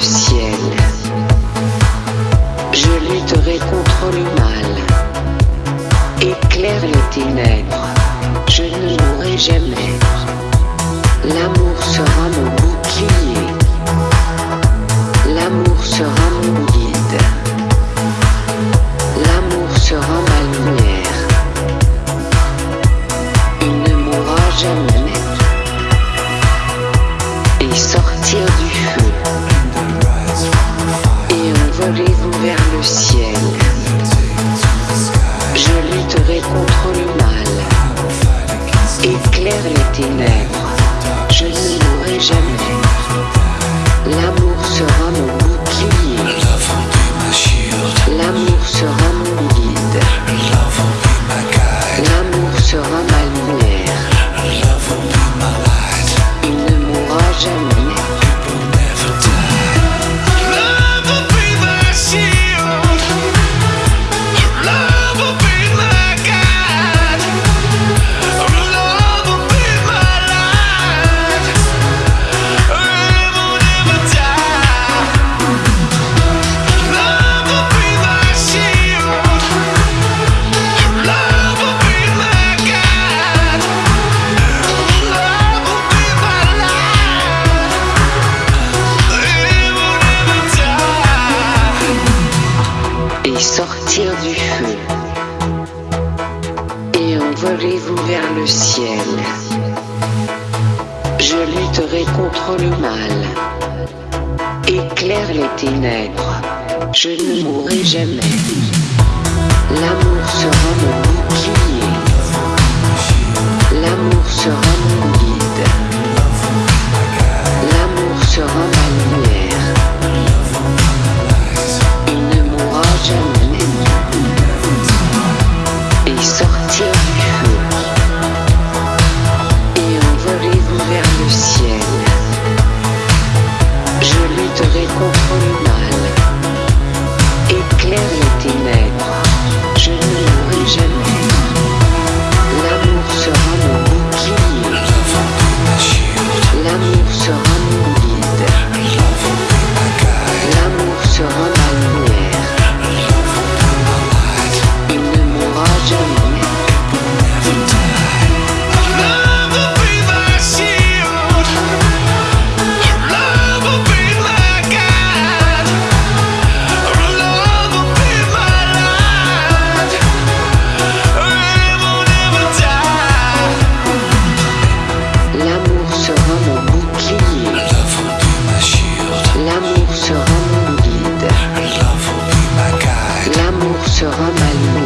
ciel. Je lutterai contre le mal. Éclaire les ténèbres. Je ne mourrai jamais. éclaire les ténèbres. Je ne mourrai jamais. L'amour sera mon vers le ciel. Je lutterai contre le mal. Éclaire les ténèbres. Je ne mourrai jamais. L'amour sera mon bouclier. L'amour sera mon bouclier. sur un.